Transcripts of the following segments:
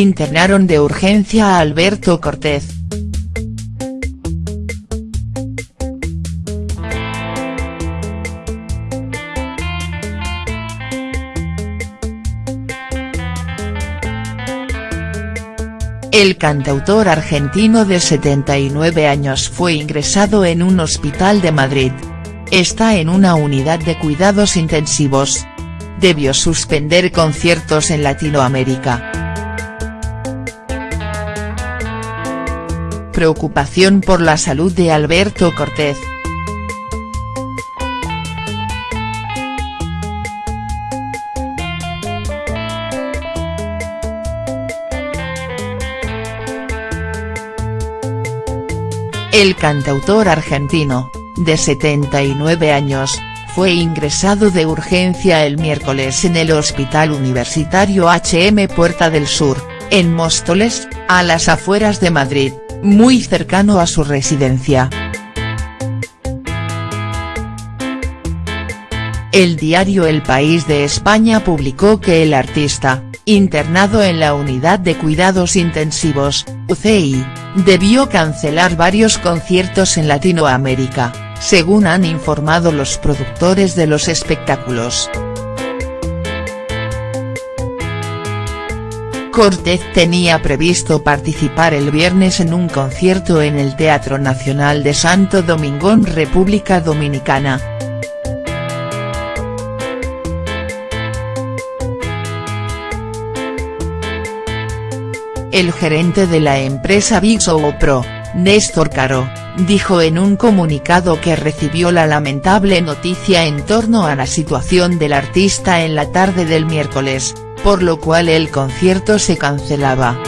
internaron de urgencia a Alberto Cortés. El cantautor argentino de 79 años fue ingresado en un hospital de Madrid. Está en una unidad de cuidados intensivos. Debió suspender conciertos en Latinoamérica. Preocupación por la salud de Alberto Cortés. El cantautor argentino, de 79 años, fue ingresado de urgencia el miércoles en el Hospital Universitario HM Puerta del Sur, en Móstoles, a las afueras de Madrid, muy cercano a su residencia. El diario El País de España publicó que el artista, internado en la Unidad de Cuidados Intensivos, UCI, debió cancelar varios conciertos en Latinoamérica, según han informado los productores de los espectáculos. Cortés tenía previsto participar el viernes en un concierto en el Teatro Nacional de Santo Domingo en República Dominicana, El gerente de la empresa Big Pro, Néstor Caro, dijo en un comunicado que recibió la lamentable noticia en torno a la situación del artista en la tarde del miércoles, por lo cual el concierto se cancelaba.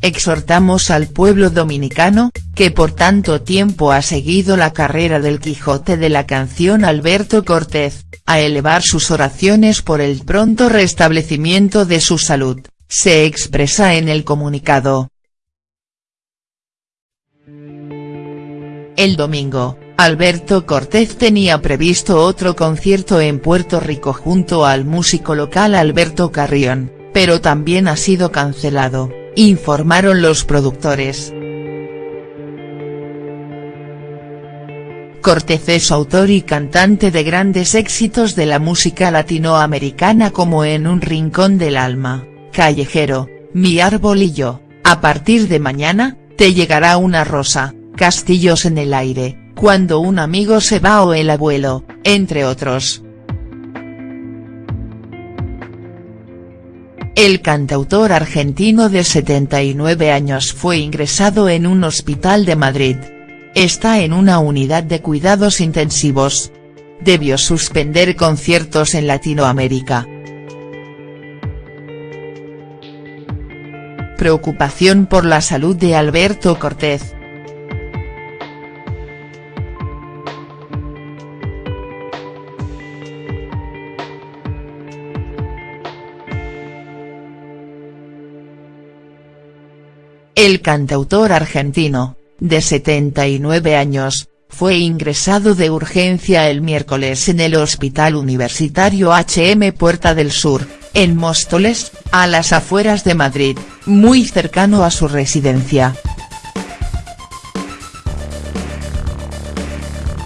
Exhortamos al pueblo dominicano, que por tanto tiempo ha seguido la carrera del Quijote de la canción Alberto Cortés, a elevar sus oraciones por el pronto restablecimiento de su salud, se expresa en el comunicado. El domingo, Alberto Cortés tenía previsto otro concierto en Puerto Rico junto al músico local Alberto Carrión, pero también ha sido cancelado, informaron los productores. Cortés es autor y cantante de grandes éxitos de la música latinoamericana como En un rincón del alma, Callejero, Mi árbol y yo, a partir de mañana, te llegará una rosa, Castillos en el aire, Cuando un amigo se va o el abuelo, entre otros. El cantautor argentino de 79 años fue ingresado en un hospital de Madrid, Está en una unidad de cuidados intensivos. Debió suspender conciertos en Latinoamérica. Preocupación por la salud de Alberto Cortés. El cantautor argentino, de 79 años, fue ingresado de urgencia el miércoles en el Hospital Universitario HM Puerta del Sur, en Móstoles, a las afueras de Madrid, muy cercano a su residencia.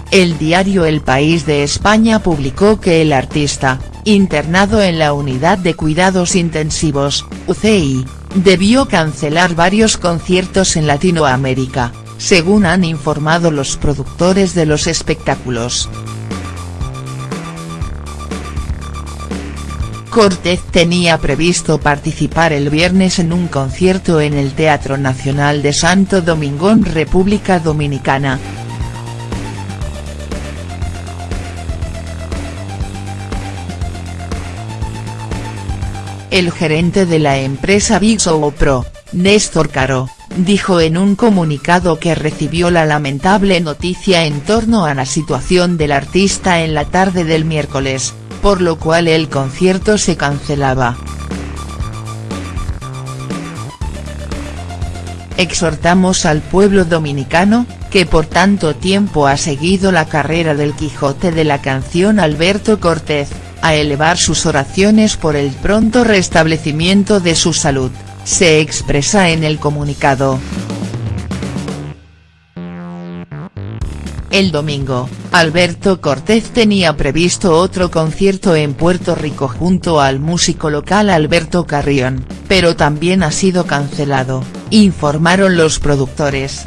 El diario El País de España publicó que el artista, internado en la Unidad de Cuidados Intensivos, UCI, debió cancelar varios conciertos en Latinoamérica, según han informado los productores de los espectáculos. Cortés tenía previsto participar el viernes en un concierto en el Teatro Nacional de Santo Domingo República Dominicana. El gerente de la empresa Big Show Pro, Néstor Caro, dijo en un comunicado que recibió la lamentable noticia en torno a la situación del artista en la tarde del miércoles, por lo cual el concierto se cancelaba. Exhortamos al pueblo dominicano, que por tanto tiempo ha seguido la carrera del Quijote de la canción Alberto Cortés, a elevar sus oraciones por el pronto restablecimiento de su salud, se expresa en el comunicado. El domingo, Alberto Cortés tenía previsto otro concierto en Puerto Rico junto al músico local Alberto Carrión, pero también ha sido cancelado, informaron los productores.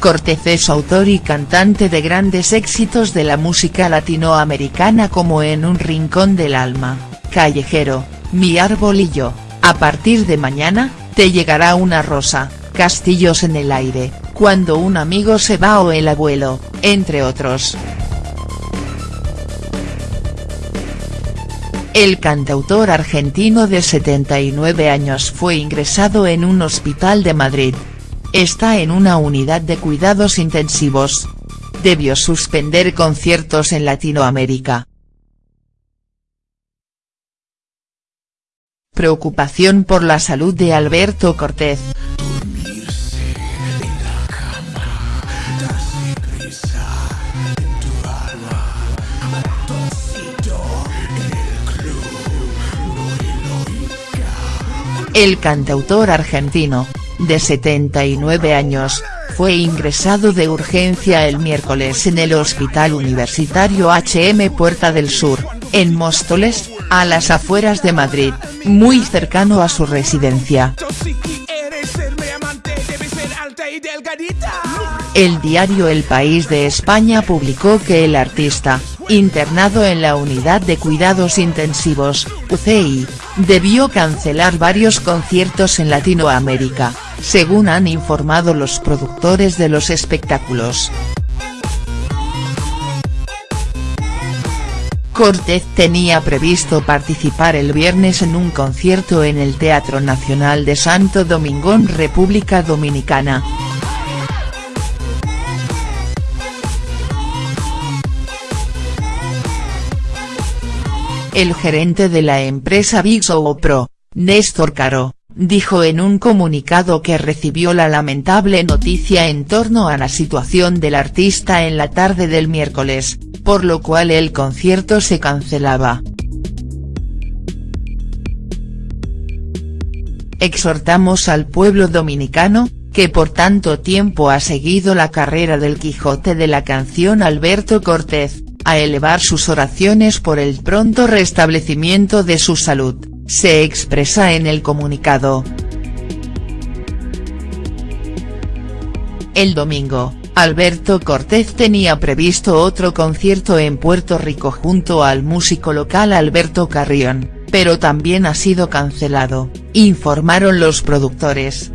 Cortés es autor y cantante de grandes éxitos de la música latinoamericana como En un rincón del alma, Callejero, Mi árbol y yo, a partir de mañana, te llegará una rosa, Castillos en el aire, Cuando un amigo se va o el abuelo, entre otros. El cantautor argentino de 79 años fue ingresado en un hospital de Madrid. Está en una unidad de cuidados intensivos. Debió suspender conciertos en Latinoamérica. Preocupación por la salud de Alberto Cortés. El cantautor argentino, de 79 años, fue ingresado de urgencia el miércoles en el Hospital Universitario HM Puerta del Sur, en Móstoles, a las afueras de Madrid, muy cercano a su residencia. El diario El País de España publicó que el artista, internado en la Unidad de Cuidados Intensivos, UCI, debió cancelar varios conciertos en Latinoamérica, según han informado los productores de los espectáculos. Cortés tenía previsto participar el viernes en un concierto en el Teatro Nacional de Santo Domingo República Dominicana. El gerente de la empresa Big Show Pro, Néstor Caro, dijo en un comunicado que recibió la lamentable noticia en torno a la situación del artista en la tarde del miércoles, por lo cual el concierto se cancelaba. Exhortamos al pueblo dominicano, que por tanto tiempo ha seguido la carrera del Quijote de la canción Alberto Cortés, a elevar sus oraciones por el pronto restablecimiento de su salud, se expresa en el comunicado. El domingo, Alberto Cortés tenía previsto otro concierto en Puerto Rico junto al músico local Alberto Carrión, pero también ha sido cancelado, informaron los productores.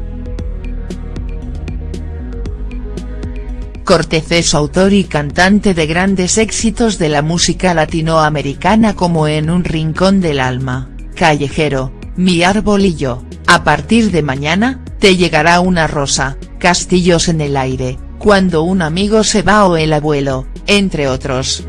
Cortés es autor y cantante de grandes éxitos de la música latinoamericana como En un rincón del alma, Callejero, Mi árbol y yo, a partir de mañana, te llegará una rosa, Castillos en el aire, Cuando un amigo se va o el abuelo, entre otros.